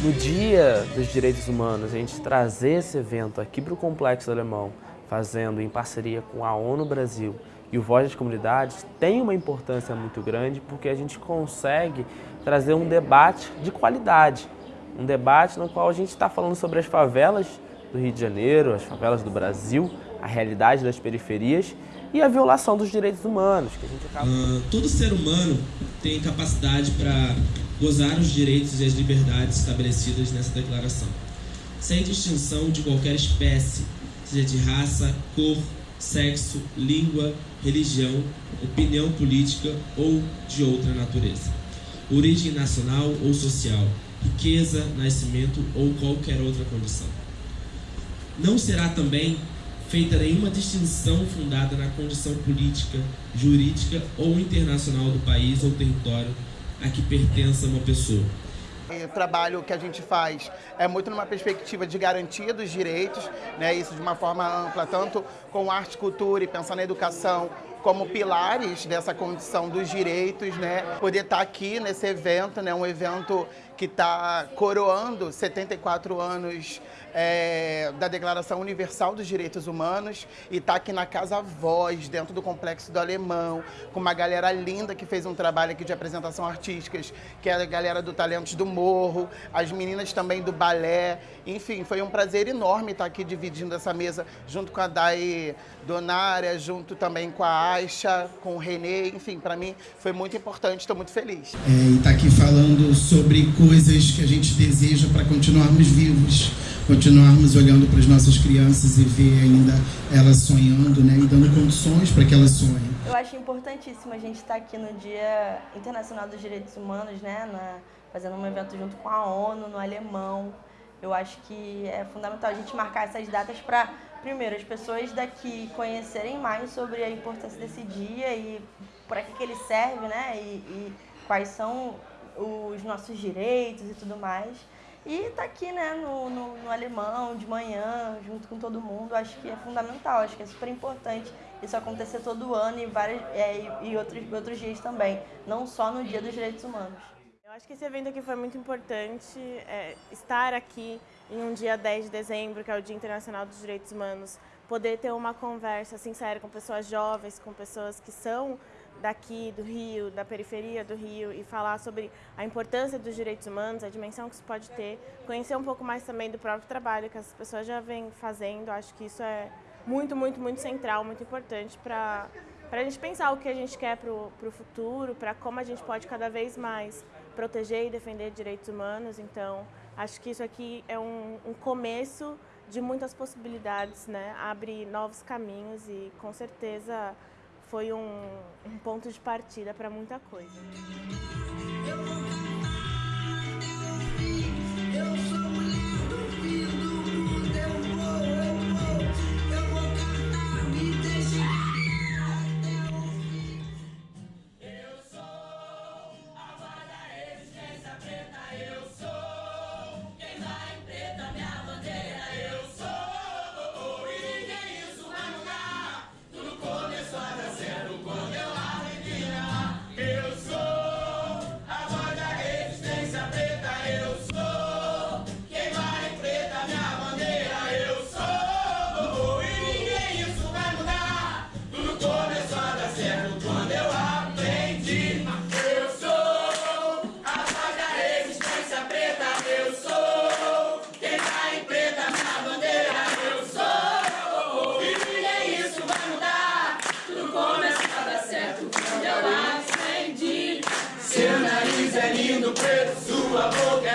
No Dia dos Direitos Humanos, a gente trazer esse evento aqui para o Complexo Alemão, fazendo em parceria com a ONU Brasil e o Voz das Comunidades, tem uma importância muito grande porque a gente consegue trazer um debate de qualidade. Um debate no qual a gente está falando sobre as favelas do Rio de Janeiro, as favelas do Brasil, a realidade das periferias e a violação dos direitos humanos. Que a gente acaba... Uh, todo ser humano tem capacidade para gozar os direitos e as liberdades estabelecidas nessa declaração, sem distinção de qualquer espécie, seja de raça, cor, sexo, língua, religião, opinião política ou de outra natureza, origem nacional ou social, riqueza, nascimento ou qualquer outra condição. Não será também feita nenhuma distinção fundada na condição política, jurídica ou internacional do país ou território a que pertença uma pessoa. O trabalho que a gente faz é muito numa perspectiva de garantia dos direitos, né, isso de uma forma ampla, tanto com arte, cultura e pensar na educação, como pilares dessa condição dos direitos, né? Poder estar aqui nesse evento, né? Um evento que está coroando 74 anos é, da Declaração Universal dos Direitos Humanos e está aqui na Casa Voz, dentro do Complexo do Alemão, com uma galera linda que fez um trabalho aqui de apresentação artísticas, que é a galera do Talentos do Morro, as meninas também do balé. Enfim, foi um prazer enorme estar aqui dividindo essa mesa junto com a Dai Donária, junto também com a Aixa, com o Renê. Enfim, para mim foi muito importante, estou muito feliz. É, e está aqui falando sobre coisas que a gente deseja para continuarmos vivos continuarmos olhando para as nossas crianças e ver ainda elas sonhando, né, e dando condições para que elas sonhem. Eu acho importantíssimo a gente estar aqui no Dia Internacional dos Direitos Humanos, né, na, fazendo um evento junto com a ONU, no Alemão. Eu acho que é fundamental a gente marcar essas datas para, primeiro, as pessoas daqui conhecerem mais sobre a importância desse dia e para que, que ele serve, né, e, e quais são os nossos direitos e tudo mais. E tá aqui, né, no, no, no, alemão, de manhã, junto com todo mundo, acho que é fundamental, acho que é super importante isso acontecer todo ano e, vários, é, e outros, outros dias também, não só no Dia dos Direitos Humanos. Eu acho que esse evento aqui foi muito importante, é, estar aqui em um dia 10 de dezembro, que é o Dia Internacional dos Direitos Humanos, poder ter uma conversa sincera com pessoas jovens, com pessoas que são daqui do Rio, da periferia do Rio e falar sobre a importância dos direitos humanos, a dimensão que isso pode ter, conhecer um pouco mais também do próprio trabalho que as pessoas já vêm fazendo, acho que isso é muito, muito, muito central, muito importante para a gente pensar o que a gente quer para o futuro, para como a gente pode cada vez mais proteger e defender direitos humanos, então acho que isso aqui é um, um começo de muitas possibilidades, né? abre novos caminhos e com certeza foi um, um ponto de partida para muita coisa. Eu vou cantar, eu, eu sou no preto, sua boca.